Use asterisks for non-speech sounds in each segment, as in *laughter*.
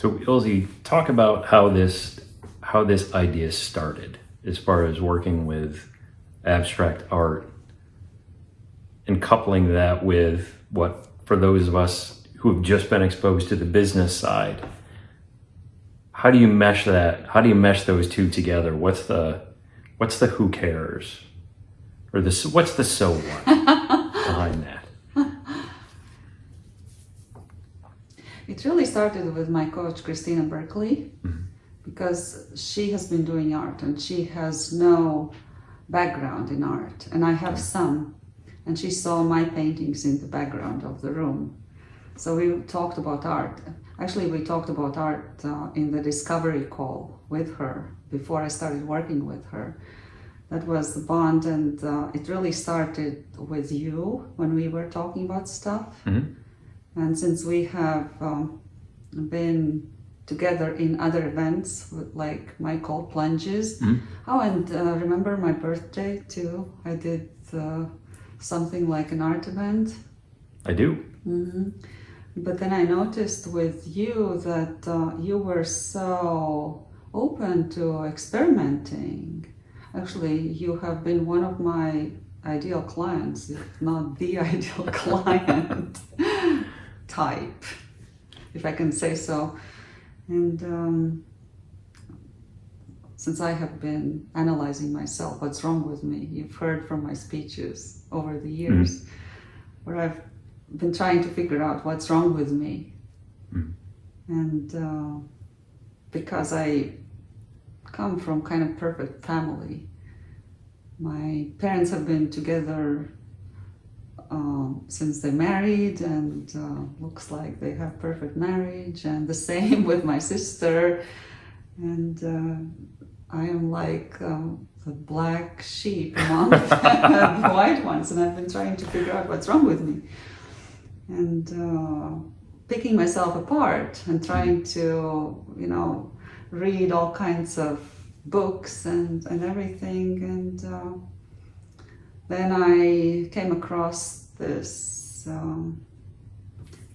So Ilse, talk about how this how this idea started as far as working with abstract art and coupling that with what for those of us who have just been exposed to the business side how do you mesh that how do you mesh those two together? What's the what's the who cares? Or the what's the so what *laughs* behind that it really started with my coach christina berkeley mm-hmm. because she has been doing art and she has no background in art and i have some. And she saw my paintings in the background of the room. So we talked about art. Actually we talked about art uh, in the discovery call with her before i started working with her. That was the bond and uh, it really started with you when we were talking about stuff. Mm-hmm. And since we have um, been together in other events with, like my cold plunges. Mm-hmm. oh and uh, remember my birthday too? I did uh, something like an art event. I do. Mm-hmm. but then i noticed with you that uh, you were so open to experimenting. Actually, you have been one of my ideal clients, if not the *laughs* ideal client type, if I can say so. And um, since I have been analyzing myself, what's wrong with me, you've heard from my speeches over the years, mm-hmm. where I've been trying to figure out what's wrong with me. Mm-hmm. And uh, because I come from kind of perfect family. My parents have been together uh, since they married and uh, looks like they have perfect marriage and the *laughs* same with my sister. And uh, I am like um, the black sheep among *laughs* the white ones and I've been trying to figure out what's wrong with me. And uh, picking myself apart and trying to you know read all kinds of books and, and everything. And uh, then I came across this um,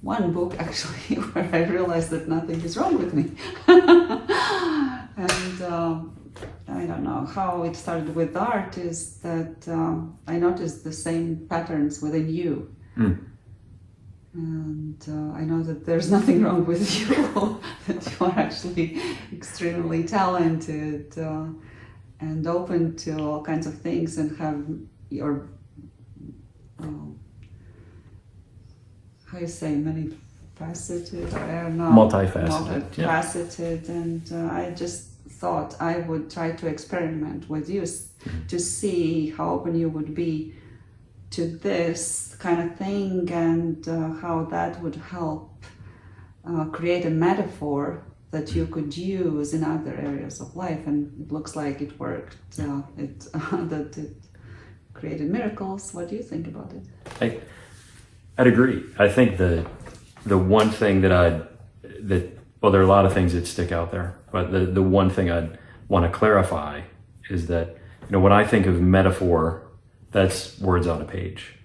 one book *laughs* actually where I realized that nothing is wrong with me. *laughs* and um, I don't know how it started with art is that um, I noticed the same patterns within you. Mm and uh, I know that there's *laughs* nothing wrong with you, that you are actually extremely talented uh, and open to all kinds of things and have your, uh, how you say, many faceted, I don't know. Multifaceted. Multifaceted. Yeah. And uh, I just thought I would try to experiment with you mm-hmm. to see how open you would be to this kind of thing and uh, how that would help uh, create a metaphor that you could use in other areas of life and it looks like it worked uh, it *laughs* that it created miracles what do you think about it I, i'd agree i think the the one thing that i that well there are a lot of things that stick out there but the the one thing i'd want to clarify is that you know when i think of metaphor that's words on a page.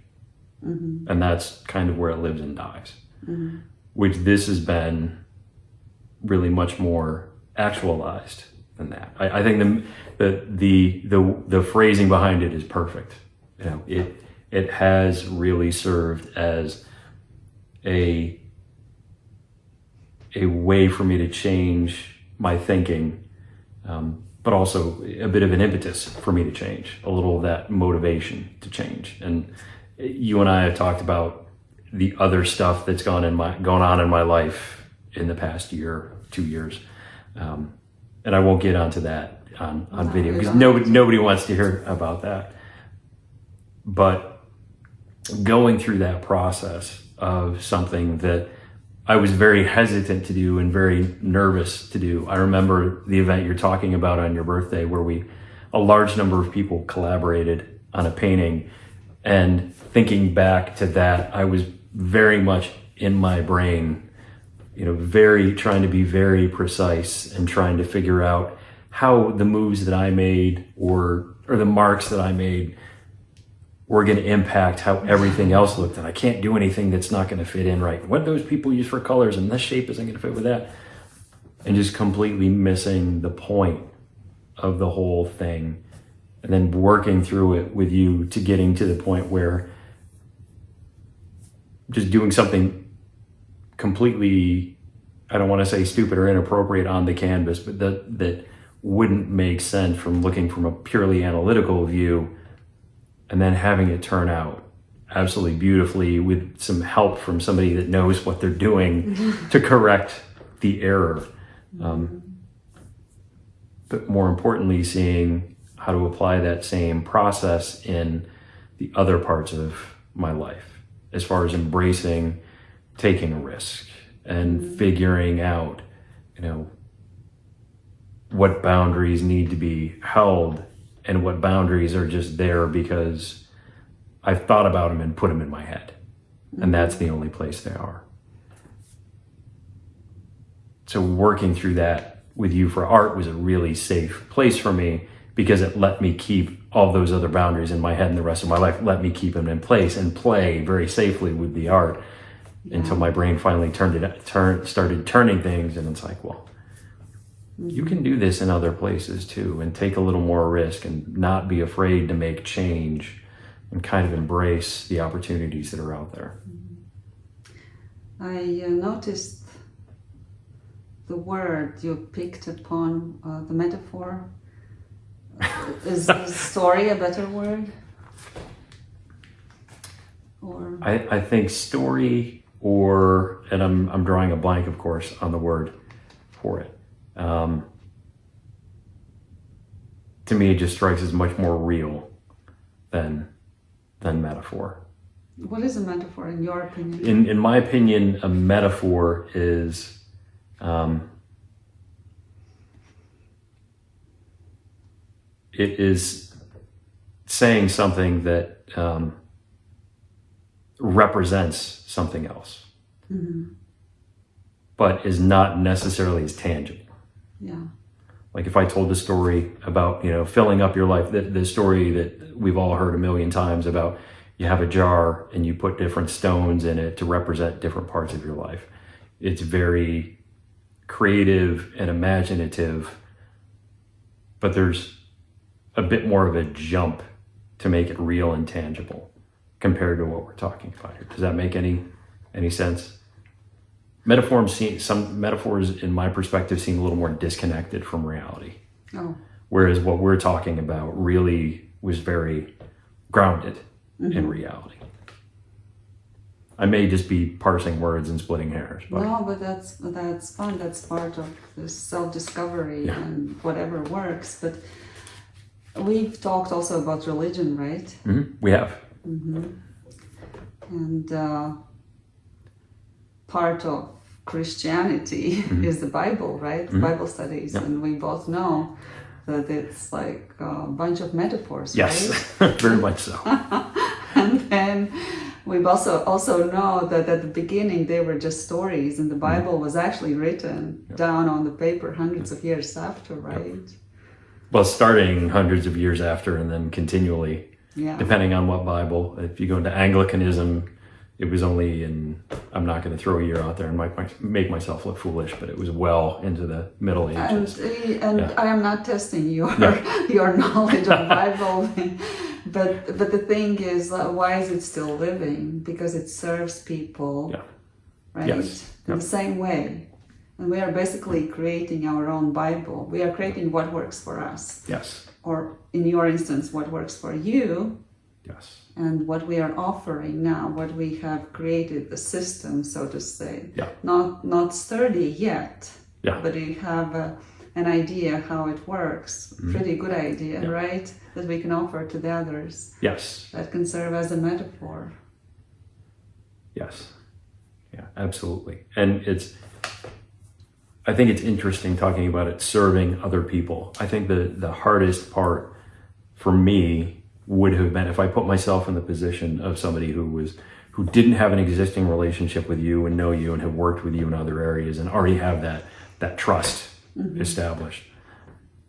Mm-hmm. And that's kind of where it lives and dies. Mm-hmm. Which this has been really much more actualized than that. I, I think the, the, the the the phrasing behind it is perfect. You know, it it has really served as a a way for me to change my thinking um, but also a bit of an impetus for me to change, a little of that motivation to change. And you and I have talked about the other stuff that's gone in my going on in my life in the past year, two years, um, and I won't get onto that on on no, video because nobody nobody wants to hear about that. But going through that process of something that I was very hesitant to do and very nervous to do. I remember the event you're talking about on your birthday where we, a large number of people collaborated on a painting. And thinking back to that, I was very much in my brain, you know, very trying to be very precise and trying to figure out how the moves that I made or, or the marks that I made were going to impact how everything else looked. And I can't do anything that's not going to fit in right. What those people use for colors and this shape isn't going to fit with that. and just completely missing the point of the whole thing and then working through it with you to getting to the point where just doing something completely I don't want to say stupid or inappropriate on the canvas, but that that wouldn't make sense from looking from a purely analytical view and then having it turn out absolutely beautifully with some help from somebody that knows what they're doing *laughs* to correct the error. Um, but more importantly, seeing how to apply that same process in the other parts of my life as far as embracing taking a risk and figuring out, you know, what boundaries need to be held and what boundaries are just there because I've thought about them and put them in my head. And that's the only place they are. So working through that with you for art was a really safe place for me because it let me keep all those other boundaries in my head and the rest of my life, let me keep them in place and play very safely with the art until my brain finally turned it turn started turning things and it's like, well, you can do this in other places too and take a little more risk and not be afraid to make change and kind of embrace the opportunities that are out there. I uh, noticed the word you picked upon, uh, the metaphor. *laughs* is, is story a better word? Or I, I think story or, and I'm, I'm drawing a blank, of course, on the word for it. Um, to me, it just strikes as much more real than, than metaphor. what is a metaphor in your opinion? In, in my opinion, a metaphor is, um, it is saying something that um, represents something else, but is not necessarily as tangible. Yeah. Like if I told the story about, you know, filling up your life, the, the story that we've all heard a million times about you have a jar and you put different stones in it to represent different parts of your life. It's very creative and imaginative, but there's a bit more of a jump to make it real and tangible compared to what we're talking about here. Does that make any any sense? Metaphors seem some metaphors in my perspective seem a little more disconnected from reality. Oh, Whereas what we're talking about really was very grounded in reality. I may just be parsing words and splitting hairs, but no, but that's that's fun. That's part of this self-discovery Yeah. and whatever works. But we've talked also about religion, right? Mhm, we have. And uh, part of Christianity *laughs* Mm-hmm. is the Bible, right? Bible studies, and we both know that it's like a bunch of metaphors, Yes, right? *laughs* very much so. *laughs* and then we also also know that at the beginning they were just stories, and the Mm-hmm. Bible was actually written down on the paper hundreds of years after, right? Well, starting hundreds of years after and then continually, Yeah. depending on what Bible. If you go into Anglicanism, it was only in, I'm not going to throw a year out there and make, my, make myself look foolish, but it was well into the Middle Ages. uh, and Yeah. I am not testing your Yeah. *laughs* your knowledge of *laughs* Bible, but but the thing is, uh, why is it still living? Because it serves people, Yeah. right? Yes. In Yep. the same way, and we are basically creating our own Bible. We are creating what works for us, Yes, or in your instance, what works for you, yes, and what we are offering now, what we have created, the system, so to say. Yeah. Not not sturdy yet. Yeah. But we have a, an idea how it works. Mm-hmm. Pretty good idea. Yeah. right? That we can offer to the others. yes, That can serve as a metaphor. yes. Yeah, absolutely. And it's, I think it's interesting talking about it serving other people. I think the, the hardest part for me would have been if I put myself in the position of somebody who was who didn't have an existing relationship with you and know you and have worked with you in other areas and already have that that trust mm-hmm. established.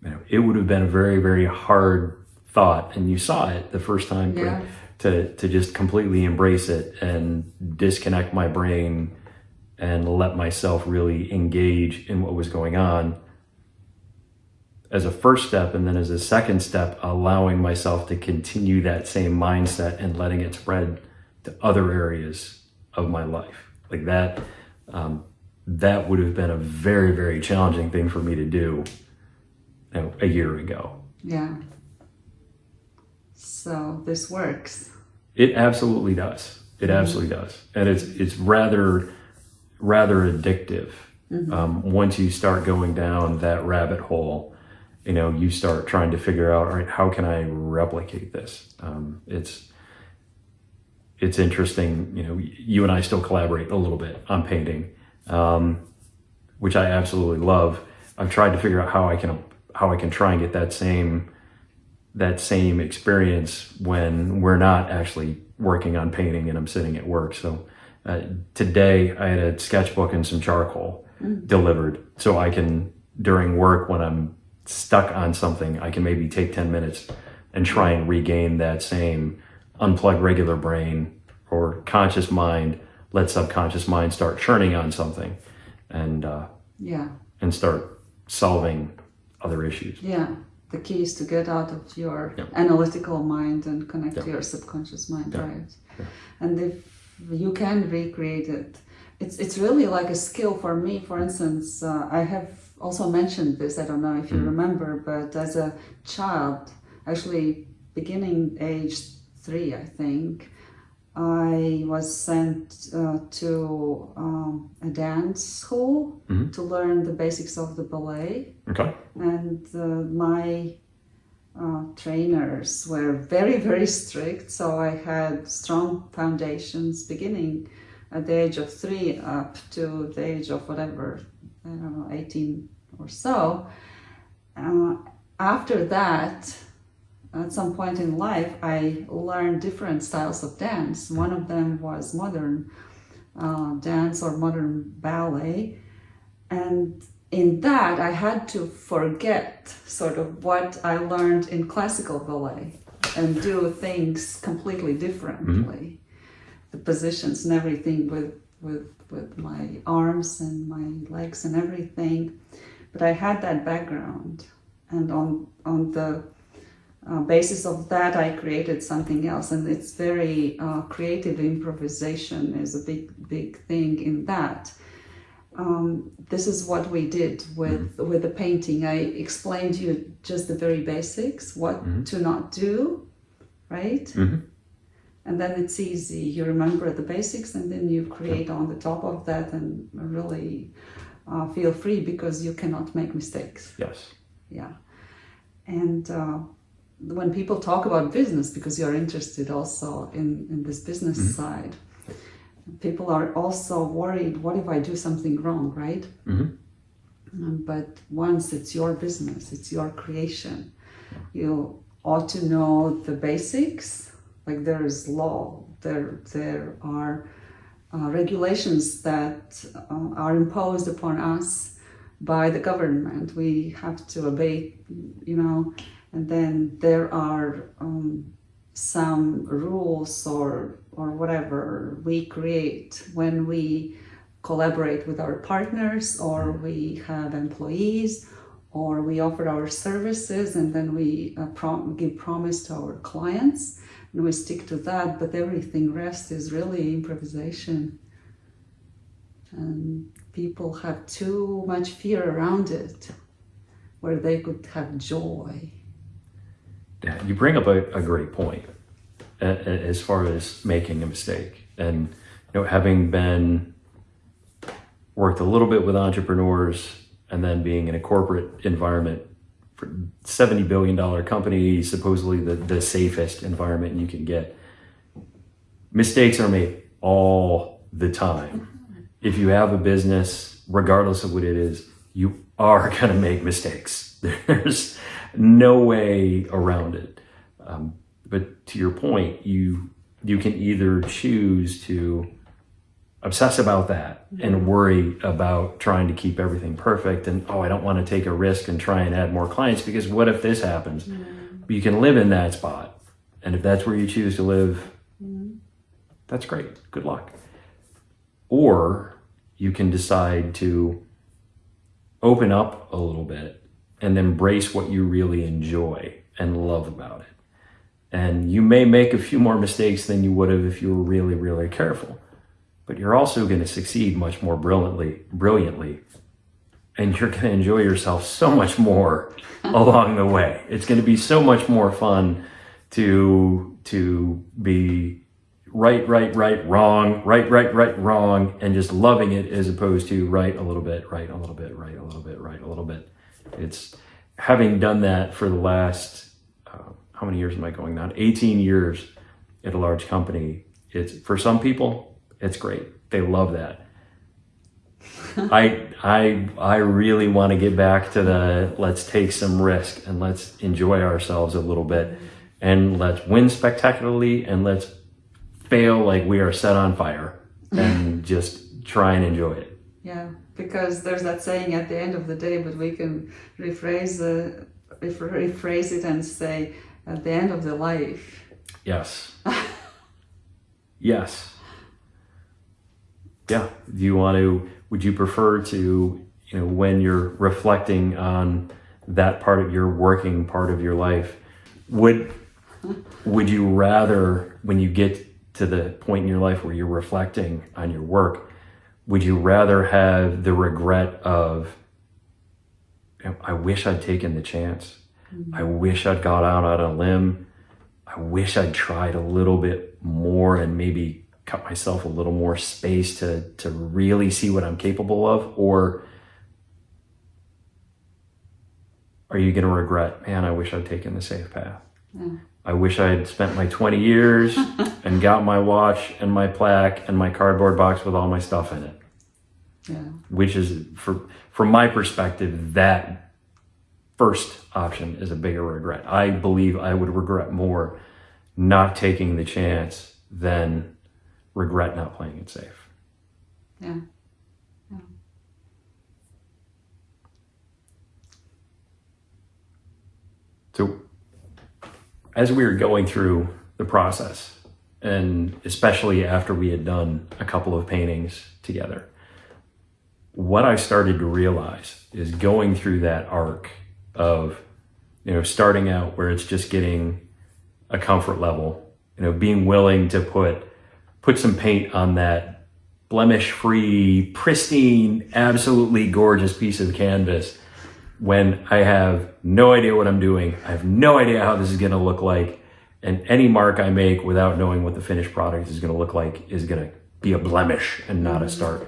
You know, it would have been a very very hard thought, and you saw it the first time. Yeah. To to just completely embrace it and disconnect my brain and let myself really engage in what was going on as a first step and then as a second step allowing myself to continue that same mindset and letting it spread to other areas of my life. Like that um, that would have been a very very challenging thing for me to do you know, a year ago. Yeah. So this works. it absolutely does. It absolutely does. And it's it's rather rather addictive. Um, once you start going down that rabbit hole you know you start trying to figure out all right how can i replicate this? Um, it's it's interesting you know you and i still collaborate a little bit on painting um, which i absolutely love. I've tried to figure out how i can how i can try and get that same that same experience when we're not actually working on painting and i'm sitting at work. So uh, today i had a sketchbook and some charcoal delivered so i can during work when i'm stuck on something i can maybe take 10 minutes and try and regain that same unplug regular brain or conscious mind let subconscious mind start churning on something and uh, Yeah. and start solving other issues Yeah. The key is to get out of your Yeah. analytical mind and connect Yeah. to your subconscious mind, Yeah. right? And if you can recreate it, it's it's really like a skill for me. For instance, uh, I have also mentioned this. I don't know if you Mm. remember, but as a child, actually beginning age three, I think, I was sent uh, to um, a dance school Mhm. to learn the basics of the ballet okay and uh, my uh, trainers were very very strict so i had strong foundations beginning at the age of three up to the age of whatever i don't know 18 or so. Uh, after that at some point in life i learned different styles of dance. One of them was modern uh, dance or modern ballet. And in that i had to forget sort of what i learned in classical ballet and do things completely differently. The positions and everything with with with my arms and my legs and everything but i had that background. And on on the uh, basis of that i created something else. And it's very uh, creative improvisation is a big big thing in that. Um, this is what we did with with the painting. I explained to you just the very basics what Mhm. to not do right? Mhm. And then it's easy. You remember the basics and then you create on the top of that and really uh, feel free because you cannot make mistakes. Yes. Yeah. And uh, when people talk about business because you're interested also in, in this business side people are also worried what if i do something wrong right? Mhm. Um, but once it's your business it's your creation. You ought to know the basics like there is law there there are uh, regulations that uh, are imposed upon us by the government. We have to obey you know and then there are um, some rules or or whatever we create when we collaborate with our partners or we have employees or we offer our services and then we uh, prom- give promise to our clients and we stick to that but everything rest is really improvisation and people have too much fear around it where they could have joy you bring up a, a great point as far as making a mistake. And, you know, having been worked a little bit with entrepreneurs and then being in a corporate environment $70 billion company, supposedly the, the safest environment you can get, mistakes are made all the time. If you have a business, regardless of what it is, you are *laughs* going to make mistakes. *laughs* There's no way around it. Um, but to your point, you you can either choose to obsess about that and worry about trying to keep everything perfect and oh I don't want to take a risk and try and add more clients because what if this happens? You can live in that spot. And if that's where you choose to live, mm-hmm. that's great. Good luck. Or you can decide to open up a little bit and embrace what you really enjoy and love about it. And you may make a few more mistakes than you would have if you were really, really careful. But you're also going to succeed much more brilliantly, brilliantly. And you're going to enjoy yourself so much more *laughs* along the way. It's going to be so much more fun to to be right, right, right, wrong, right, right, right, wrong, and just loving it as opposed to right a little bit, right a little bit, right a little bit, right a little bit. It's having done that for the last uh, how many years am I going now? 18 years at a large company. It's for some people, it's great. They love that. *laughs* I I I really want to get back to the let's take some risk and let's enjoy ourselves a little bit and let's win spectacularly and let's fail like we are set on fire *laughs* and just try and enjoy it. Yeah, because there's that saying at the end of the day, but we can rephrase the rephrase it and say at the end of the life. Yes. *laughs* yes. Yeah. Do you want to? Would you prefer to? You know, when you're reflecting on that part of your working part of your life, would would you rather when you get to the point in your life where you're reflecting on your work, would you rather have the regret of, I wish I'd taken the chance. Mm-hmm. I wish I'd got out on a limb. I wish I'd tried a little bit more and maybe cut myself a little more space to, to really see what I'm capable of? Or are you going to regret, man, I wish I'd taken the safe path? Yeah. I wish I had spent my 20 years *laughs* and got my watch and my plaque and my cardboard box with all my stuff in it. Yeah. Which is, for, from my perspective, that first option is a bigger regret. I believe I would regret more not taking the chance than regret not playing it safe. Yeah. yeah. So as we were going through the process, and especially after we had done a couple of paintings together, what I started to realize is going through that arc of, you know, starting out where it's just getting a comfort level, you know, being willing to put put some paint on that blemish-free, pristine, absolutely gorgeous piece of canvas when I have no idea what I'm doing. I have no idea how this is going to look like. And any mark I make without knowing what the finished product is going to look like is going to be a blemish and not a start.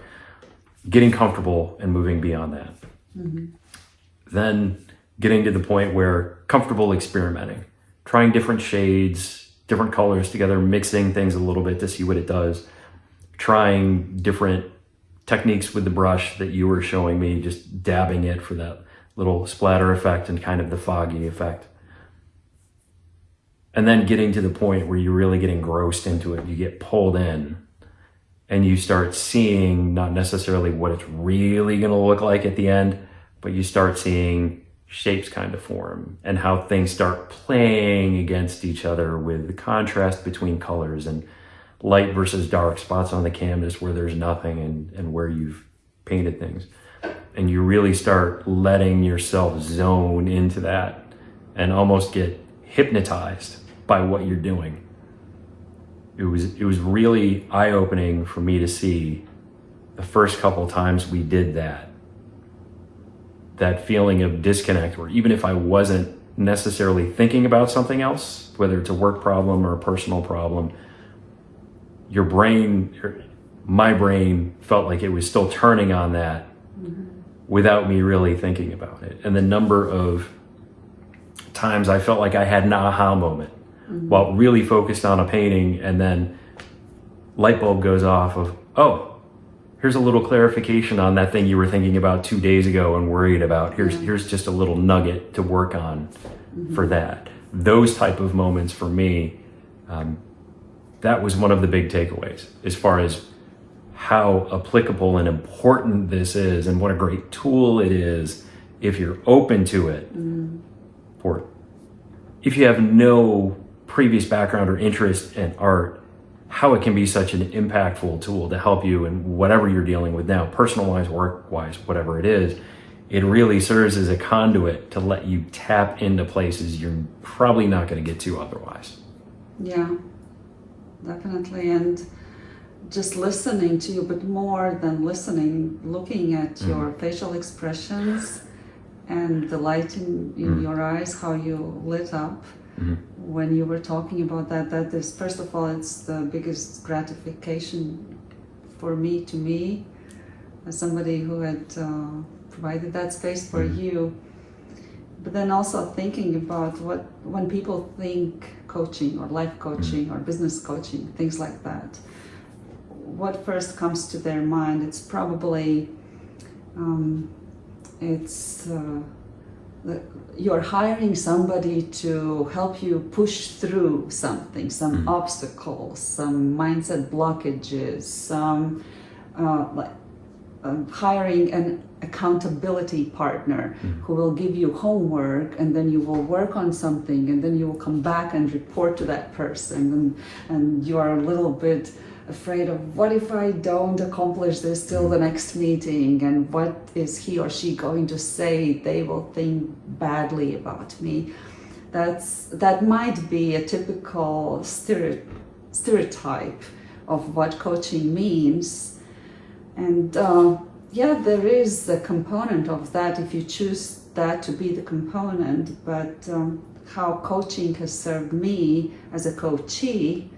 Getting comfortable and moving beyond that. Mm-hmm. Then getting to the point where comfortable experimenting, trying different shades, different colors together, mixing things a little bit to see what it does, trying different techniques with the brush that you were showing me, just dabbing it for that little splatter effect and kind of the foggy effect. And then getting to the point where you're really getting grossed into it, you get pulled in and you start seeing not necessarily what it's really going to look like at the end, but you start seeing shapes kind of form and how things start playing against each other with the contrast between colors and light versus dark spots on the canvas where there's nothing and, and where you've painted things and you really start letting yourself zone into that and almost get hypnotized by what you're doing. It was it was really eye-opening for me to see the first couple times we did that. That feeling of disconnect where even if I wasn't necessarily thinking about something else, whether it's a work problem or a personal problem, your brain, my brain felt like it was still turning on that mm-hmm without me really thinking about it. And the number of times I felt like I had an aha moment mm-hmm. while really focused on a painting and then light bulb goes off of, oh, here's a little clarification on that thing you were thinking about two days ago and worried about. Here's here's just a little nugget to work on mm-hmm. for that. Those type of moments for me, um, that was one of the big takeaways as far as how applicable and important this is and what a great tool it is if you're open to it. Mm. For if you have no previous background or interest in art, how it can be such an impactful tool to help you in whatever you're dealing with now, personal wise, work wise, whatever it is. It really serves as a conduit to let you tap into places you're probably not going to get to otherwise. Yeah, definitely. And just listening to you, but more than listening, looking at Mm. your facial expressions and the light in, in Mm. your eyes, how you lit up Mhm. when you were talking about that. That is, first of all, it's the biggest gratification for me, to me, as somebody who had uh, provided that space for Mhm. you. But then also thinking about what when people think coaching or life coaching or business coaching, things like that, what first comes to their mind? It's probably um, it's uh, you're hiring somebody to help you push through something, some Mhm. obstacles, some mindset blockages, some uh, like um, hiring an accountability partner Mhm. who will give you homework and then you will work on something and then you will come back and report to that person. And, and you are a little bit afraid of what if I don't accomplish this till the next meeting? And what is he or she going to say? They will think badly about me. That's that might be a typical stereotype of what coaching means and uh, yeah, there is a component of that if you choose that to be the component, but um, how coaching has served me as a coachee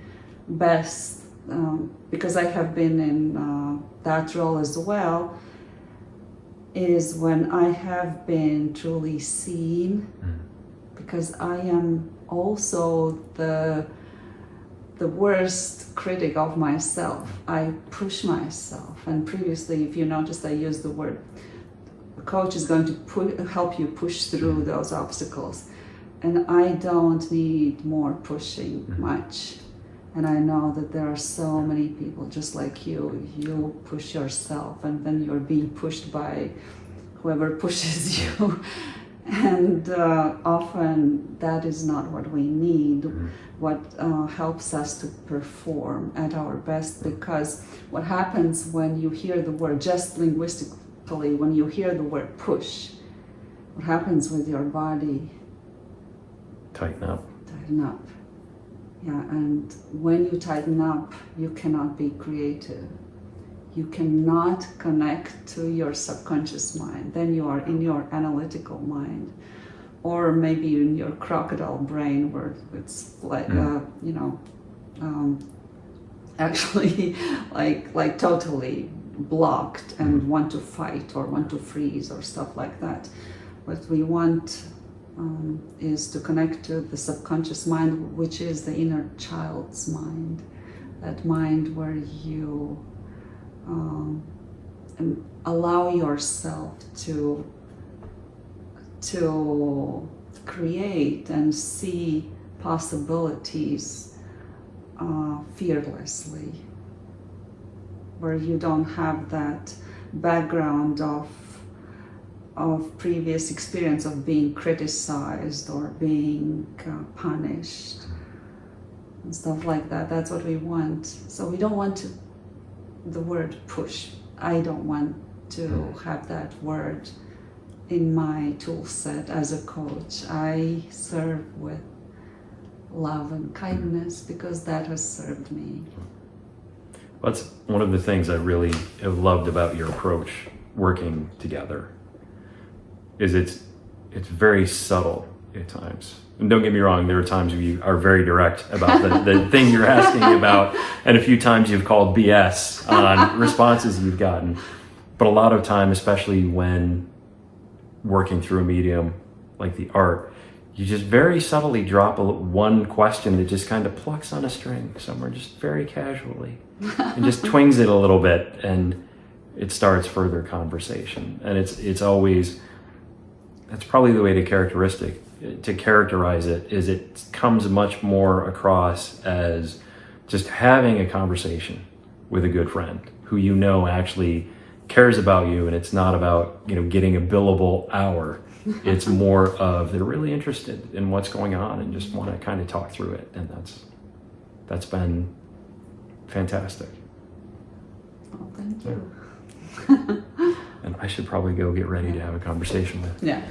best, um, because I have been in uh, that role as well, is when I have been truly seen, Mm. because I am also the the worst critic of myself. I push myself, and previously, if you noticed, I used the word. A coach is going to help you push through those obstacles, and I don't need more pushing Mhm. much. And I know that there are so many people just like you. You push yourself, and then you're being pushed by whoever *laughs* pushes you. And uh, often that is not what we need Mhm. what uh, helps us to perform at our best because what happens when you hear the word just linguistically when you hear the word push what happens with your body Tighten up. tighten up yeah and when you tighten up you cannot be creative you cannot connect to your subconscious mind. Then you are in your analytical mind. Or maybe in your crocodile brain where it's like Mm. uh, you know um, actually *laughs* like like totally blocked and want to fight or want to freeze or stuff like that. What we want um, is to connect to the subconscious mind which is the inner child's mind. That mind where you um, allow yourself to to create and see possibilities uh, fearlessly, where you don't have that background of of previous experience of being criticized or being uh, punished and stuff like that. That's what we want. So we don't want to the word push. I don't want to hmm. have that word in my tool set as a coach. I serve with love and kindness because that has served me. That's one of the things I really have loved about your approach working together. Is it's it's very subtle at times. And don't get me wrong, there are times you are very direct about the, the *laughs* thing you're asking about, and a few times you've called BS on responses you've gotten. But a lot of time, especially when working through a medium like the art, you just very subtly drop a, one question that just kind of plucks on a string somewhere, just very casually, and just *laughs* twings it a little bit, and it starts further conversation. And it's it's always that's probably the way to characteristic to characterize it is it comes much more across as just having a conversation with a good friend who you know actually cares about you and it's not about you know getting a billable hour *laughs* it's more of they're really interested in what's going on and just want to kind of talk through it and that's that's been fantastic. Oh, thank you. And I should probably go get ready to have a conversation with Yeah.